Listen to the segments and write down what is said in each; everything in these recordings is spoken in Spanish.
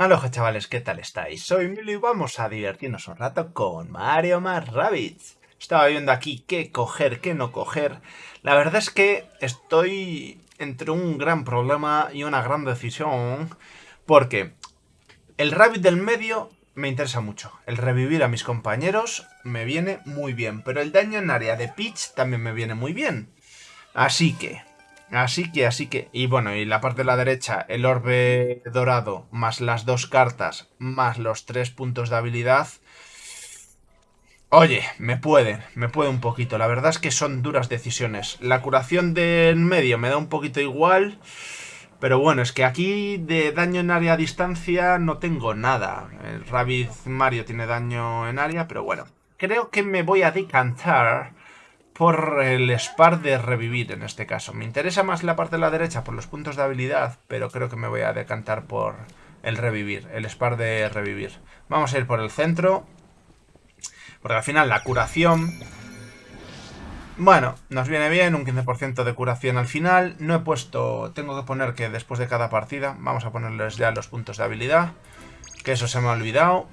Aloha chavales, ¿qué tal estáis? Soy Milo y vamos a divertirnos un rato con Mario más Rabbids. Estaba viendo aquí qué coger, qué no coger. La verdad es que estoy entre un gran problema y una gran decisión. Porque el Rabbit del medio me interesa mucho. El revivir a mis compañeros me viene muy bien. Pero el daño en área de Peach también me viene muy bien. Así que Así que, así que... Y bueno, y la parte de la derecha, el orbe dorado, más las dos cartas, más los tres puntos de habilidad... Oye, me puede, me puede un poquito. La verdad es que son duras decisiones. La curación del medio me da un poquito igual... Pero bueno, es que aquí de daño en área a distancia no tengo nada. El Rabbit Mario tiene daño en área, pero bueno. Creo que me voy a decantar por el Spar de revivir en este caso. Me interesa más la parte de la derecha por los puntos de habilidad, pero creo que me voy a decantar por el revivir, el Spar de revivir. Vamos a ir por el centro, porque al final la curación... Bueno, nos viene bien, un 15% de curación al final. No he puesto... Tengo que poner que después de cada partida, vamos a ponerles ya los puntos de habilidad, que eso se me ha olvidado.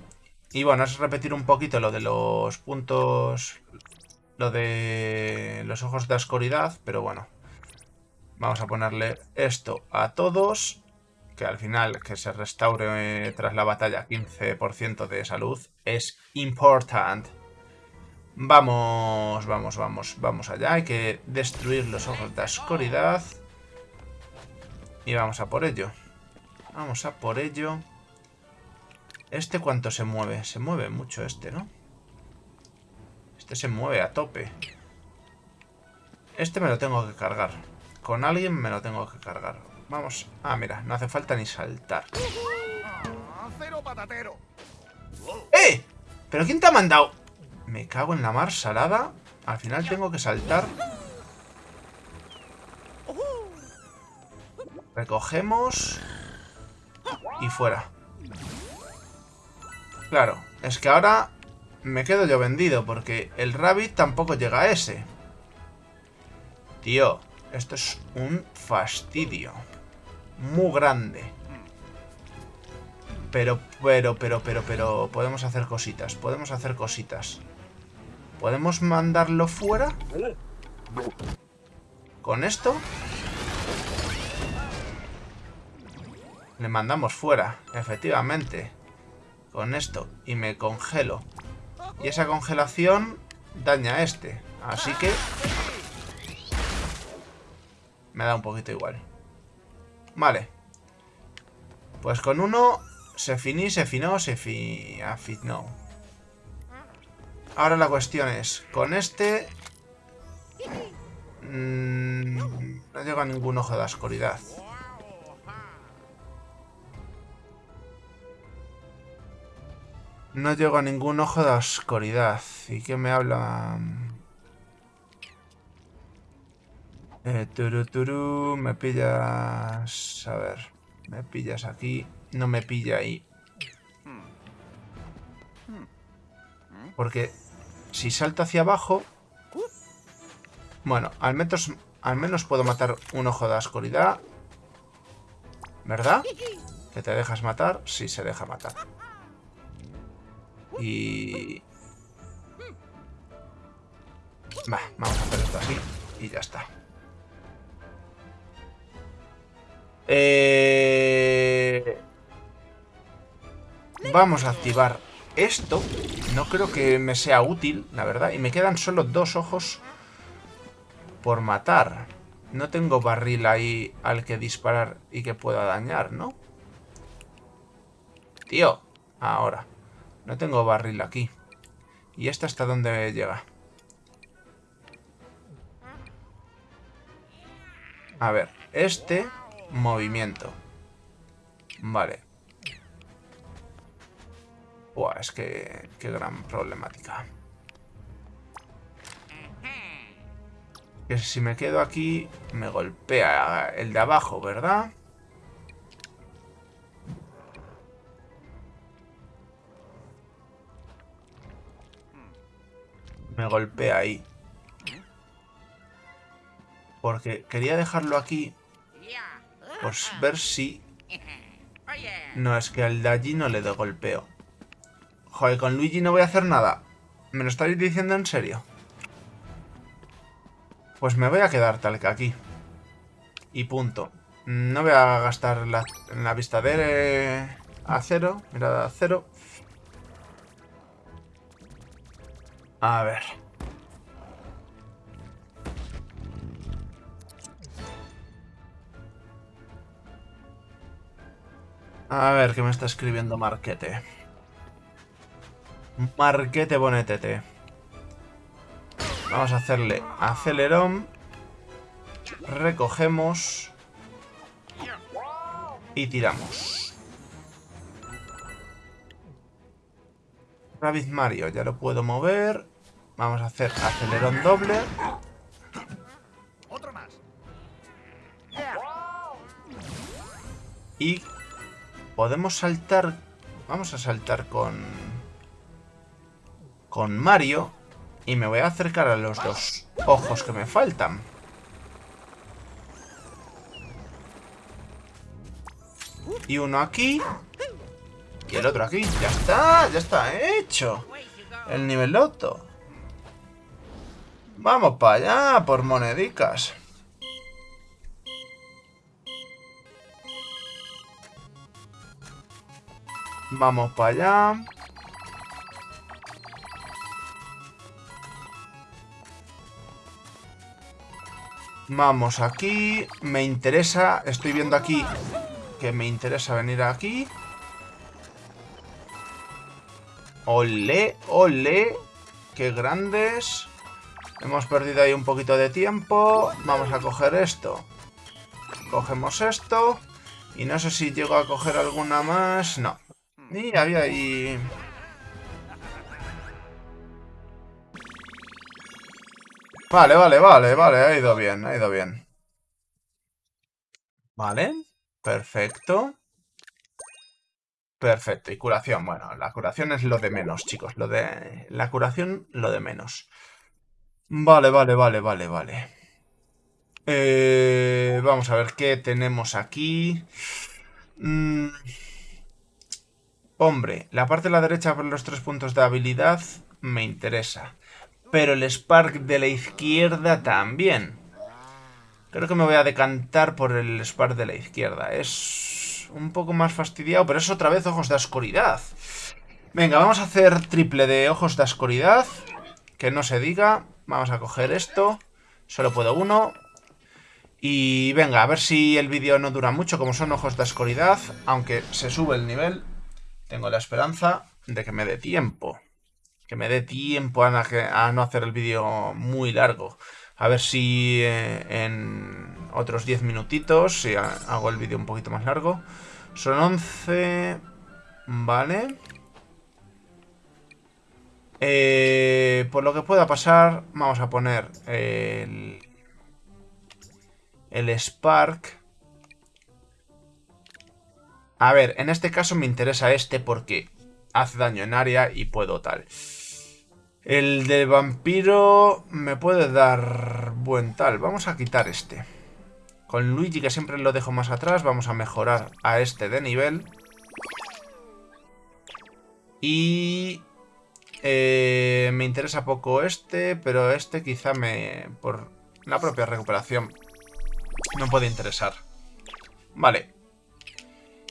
Y bueno, es repetir un poquito lo de los puntos lo de los ojos de oscuridad, pero bueno. Vamos a ponerle esto a todos. Que al final que se restaure tras la batalla 15% de salud es importante. Vamos, vamos, vamos, vamos allá. Hay que destruir los ojos de oscuridad. Y vamos a por ello. Vamos a por ello. ¿Este cuánto se mueve? Se mueve mucho este, ¿no? Este se mueve a tope. Este me lo tengo que cargar. Con alguien me lo tengo que cargar. Vamos. Ah, mira, no hace falta ni saltar. ¡Eh! ¿Pero quién te ha mandado? Me cago en la mar salada. Al final tengo que saltar. Recogemos. Y fuera. Claro, es que ahora me quedo yo vendido porque el Rabbit tampoco llega a ese. Tío, esto es un fastidio. Muy grande. Pero, pero, pero, pero, pero... Podemos hacer cositas, podemos hacer cositas. ¿Podemos mandarlo fuera? ¿Con esto? Le mandamos fuera, efectivamente. Con esto. Y me congelo. Y esa congelación daña a este. Así que... Me da un poquito igual. Vale. Pues con uno se finí, se finó, se fi... afinó. Ahora la cuestión es, con este... Mmm, no llega ningún ojo de oscuridad. No llego a ningún ojo de oscuridad. ¿Y qué me habla? Eh, turu, turu, me pillas... A ver, me pillas aquí. No me pilla ahí. Porque si salto hacia abajo... Bueno, al menos, al menos puedo matar un ojo de oscuridad. ¿Verdad? ¿Que te dejas matar? Sí, se deja matar. Y... Va, vamos a hacer esto así y ya está. Eh... Vamos a activar esto. No creo que me sea útil, la verdad. Y me quedan solo dos ojos por matar. No tengo barril ahí al que disparar y que pueda dañar, ¿no? Tío, ahora. No tengo barril aquí. ¿Y esta hasta dónde llega? A ver, este movimiento. Vale. Buah, es que... Qué gran problemática. Que si me quedo aquí, me golpea el de abajo, ¿verdad? Me golpea ahí. Porque quería dejarlo aquí. Pues ver si... No, es que al de allí no le doy golpeo. Joder, con Luigi no voy a hacer nada. ¿Me lo estáis diciendo en serio? Pues me voy a quedar tal que aquí. Y punto. No voy a gastar la, la vista de acero, mirada de acero. A ver. A ver, ¿qué me está escribiendo Marquete? Marquete Bonetete. Vamos a hacerle acelerón. Recogemos. Y tiramos. Rabbit Mario, ya lo puedo mover. Vamos a hacer acelerón doble. Y podemos saltar... Vamos a saltar con... Con Mario. Y me voy a acercar a los dos ojos que me faltan. Y uno aquí. Y el otro aquí. Ya está, ya está hecho. El nivel loto. Vamos para allá, por monedicas. Vamos para allá. Vamos aquí. Me interesa, estoy viendo aquí que me interesa venir aquí. Ole, ole. Qué grandes. Hemos perdido ahí un poquito de tiempo. Vamos a coger esto. Cogemos esto. Y no sé si llego a coger alguna más. No. Y había ahí... Vale, vale, vale, vale. Ha ido bien, ha ido bien. Vale. Perfecto. Perfecto. Y curación. Bueno, la curación es lo de menos, chicos. Lo de... La curación, lo de menos. Vale, vale, vale, vale, vale. Eh, vamos a ver qué tenemos aquí. Mm. Hombre, la parte de la derecha por los tres puntos de habilidad me interesa. Pero el Spark de la izquierda también. Creo que me voy a decantar por el Spark de la izquierda. Es un poco más fastidiado, pero es otra vez ojos de oscuridad. Venga, vamos a hacer triple de ojos de oscuridad. Que no se diga. Vamos a coger esto. Solo puedo uno. Y venga, a ver si el vídeo no dura mucho, como son ojos de oscuridad. Aunque se sube el nivel, tengo la esperanza de que me dé tiempo. Que me dé tiempo a, no hacer el vídeo muy largo. A ver si eh, en otros 10 minutitos, si hago el vídeo un poquito más largo. Son 11... Vale. Eh, por lo que pueda pasar, vamos a poner el, el Spark. A ver, en este caso me interesa este porque hace daño en área y puedo tal. El de vampiro me puede dar buen tal. Vamos a quitar este. Con Luigi, que siempre lo dejo más atrás, vamos a mejorar a este de nivel. Y eh, me interesa poco este, pero este quizá me... por la propia recuperación no puede interesar. Vale.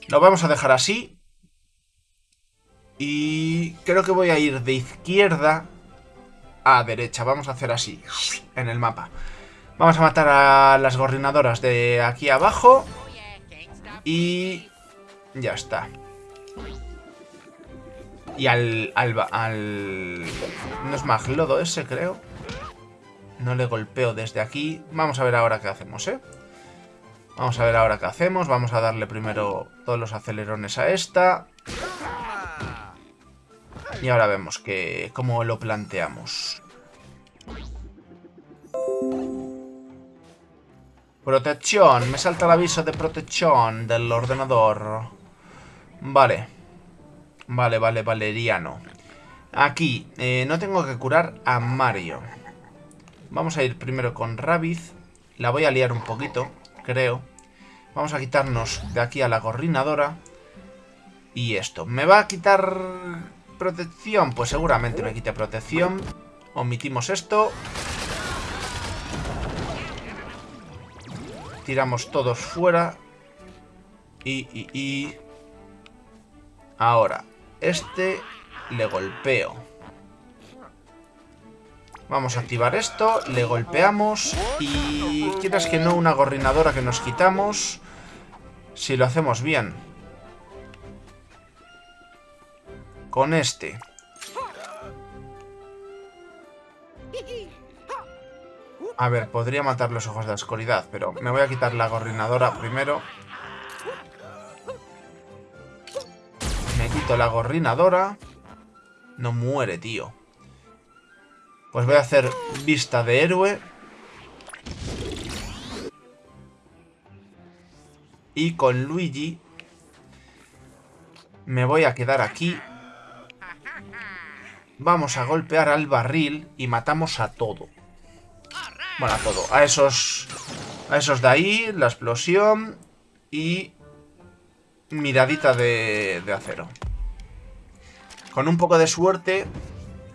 Lo vamos a dejar así. Y creo que voy a ir de izquierda a derecha. Vamos a hacer así, en el mapa. Vamos a matar a las gorrinadoras de aquí abajo. Y ya está. Y al, al, No es Maglodo ese, creo. No le golpeo desde aquí. Vamos a ver ahora qué hacemos, ¿eh? Vamos a ver ahora qué hacemos. Vamos a darle primero todos los acelerones a esta. Y ahora vemos que cómo lo planteamos. Protección. Me salta el aviso de protección del ordenador. Vale. Vale, vale, valeriano. Aquí, eh, no tengo que curar a Mario. Vamos a ir primero con Rabbit. La voy a liar un poquito, creo. Vamos a quitarnos de aquí a la gorrinadora. Y esto. ¿Me va a quitar protección? Pues seguramente me quite protección. Omitimos esto. Tiramos todos fuera. Y, y, y... Ahora, este le golpeo. Vamos a activar esto, le golpeamos y quieras que no una gorrinadora que nos quitamos si lo hacemos bien. Con este. A ver, podría matar los ojos de la oscuridad, pero me voy a quitar la gorrinadora primero. La gorrinadora. No muere, tío. Pues voy a hacer vista de héroe. Y con Luigi me voy a quedar aquí. Vamos a golpear al barril y matamos a todo. Bueno, a todo. A esos, a esos de ahí, la explosión y miradita de, de acero. Con un poco de suerte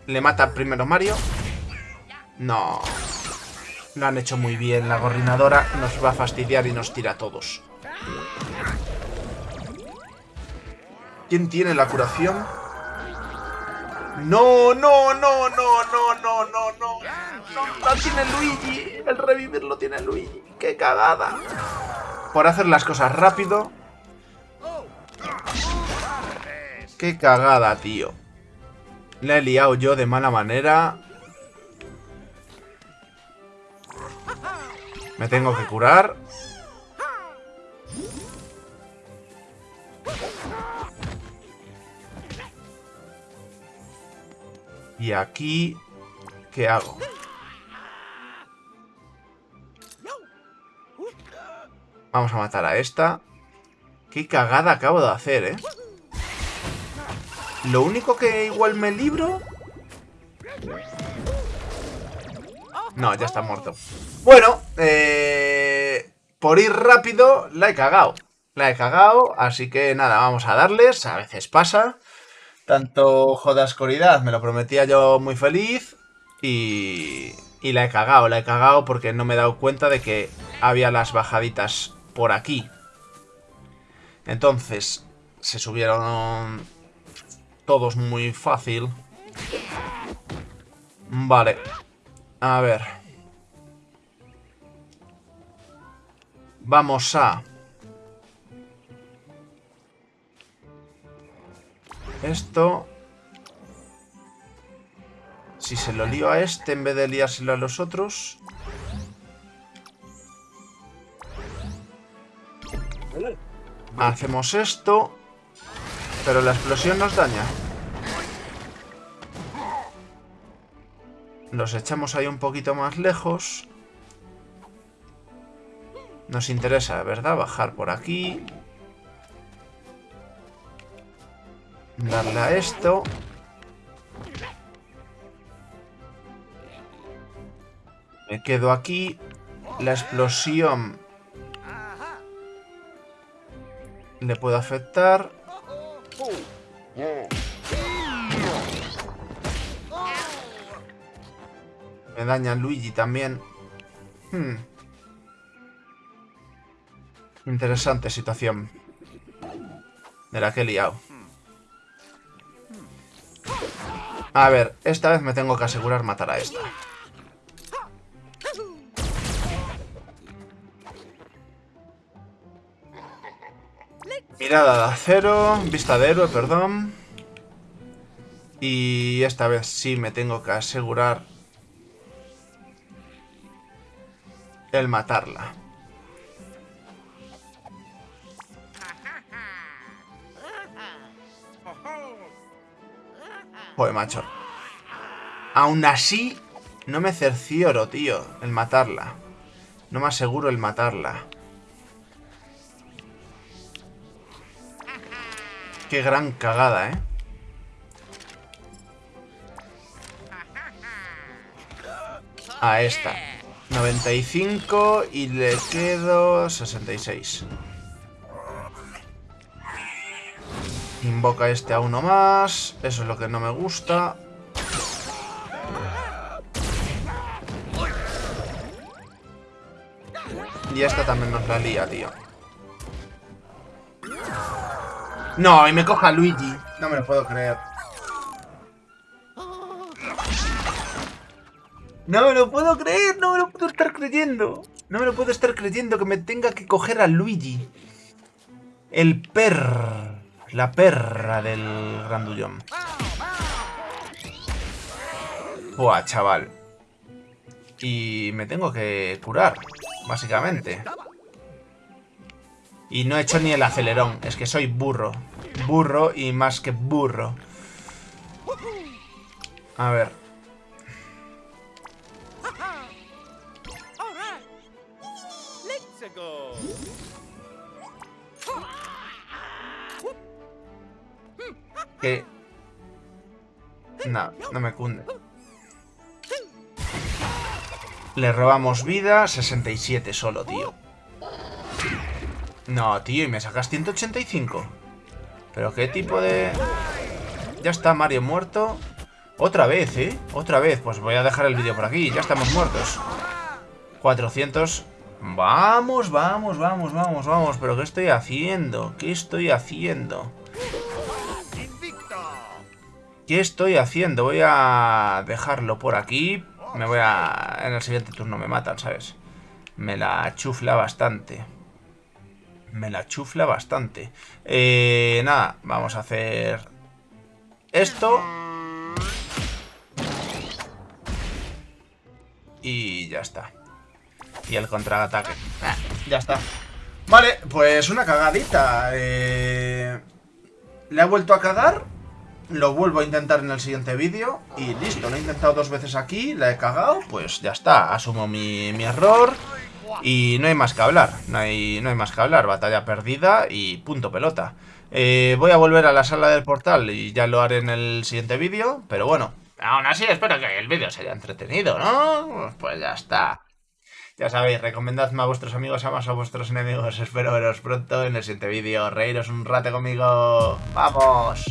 le mata primero Mario. No. Lo han hecho muy bien. La gorrinadora nos va a fastidiar y nos tira a todos. ¿Quién tiene la curación? No, no, no, no, no, no, no, no. No, tiene Luigi. El revivir lo tiene Luigi. ¡Qué cagada! Por hacer las cosas rápido. ¡Qué cagada, tío! Le he liado yo de mala manera. Me tengo que curar. Y aquí... ¿Qué hago? Vamos a matar a esta. Qué cagada acabo de hacer, ¿eh? Lo único que igual me libro... No, ya está muerto. Bueno, eh, por ir rápido, la he cagado. La he cagado, así que nada, vamos a darles. A veces pasa. Tanto joda oscuridad, me lo prometía yo muy feliz. Y, y la he cagado, la he cagado porque no me he dado cuenta de que había las bajaditas por aquí. Entonces, se subieron todos muy fácil. Vale. A ver. Vamos a... Esto... Si se lo lío a este en vez de liárselo a los otros... Hacemos esto... Pero la explosión nos daña. Los echamos ahí un poquito más lejos. Nos interesa, ¿verdad? Bajar por aquí. Darle a esto. Me quedo aquí. La explosión le puede afectar. Me daña Luigi también. Hmm. Interesante situación. De la que he liado. A ver, esta vez me tengo que asegurar matar a esta. Mirada de acero, vista de héroe, perdón. Y esta vez sí me tengo que asegurar el matarla. Joder, macho. Aún así, no me cercioro, tío, el matarla. No me aseguro el matarla. Qué gran cagada, ¿eh? A esta. 95 y le quedo 66. Invoca este a uno más. Eso es lo que no me gusta. Y esta también nos la lía, tío. No, y me coja Luigi. No me lo puedo creer. No me lo puedo creer, no me lo puedo estar creyendo. No me lo puedo estar creyendo que me tenga que coger a Luigi. El per... La perra del grandullón. Buah, chaval. Y me tengo que curar, básicamente. Y no he hecho ni el acelerón. Es que soy burro. Burro y más que burro. A ver. Que... No, no me cunde. Le robamos vida, 67 solo, tío. No, tío, y me sacas 185. ¿Pero qué tipo de...? Ya está Mario muerto. Otra vez, ¿eh? Otra vez. Pues voy a dejar el vídeo por aquí. Ya estamos muertos. 400. Vamos, vamos, vamos, vamos, vamos. ¿Pero qué estoy haciendo? ¿Qué estoy haciendo? ¿Qué estoy haciendo? Voy a dejarlo por aquí. Me voy a... En el siguiente turno me matan, ¿sabes? Me la chufla bastante. Me la chufla bastante. Eh, nada, vamos a hacer... Esto. Y ya está. Y el contraataque. Ah, ya está. Vale, pues una cagadita. Eh... Le ha vuelto a cagar lo vuelvo a intentar en el siguiente vídeo y listo, lo he intentado dos veces aquí, la he cagado, pues ya está, asumo mi, error y no hay más que hablar, no hay, no hay más que hablar, batalla perdida y punto pelota. Eh, voy a volver a la sala del portal y ya lo haré en el siguiente vídeo, pero bueno, aún así espero que el vídeo se haya entretenido, ¿no? Pues ya está. Ya sabéis, recomendadme a vuestros amigos, a más a vuestros enemigos. Espero veros pronto en el siguiente vídeo. Reíros un rato conmigo. ¡Vamos!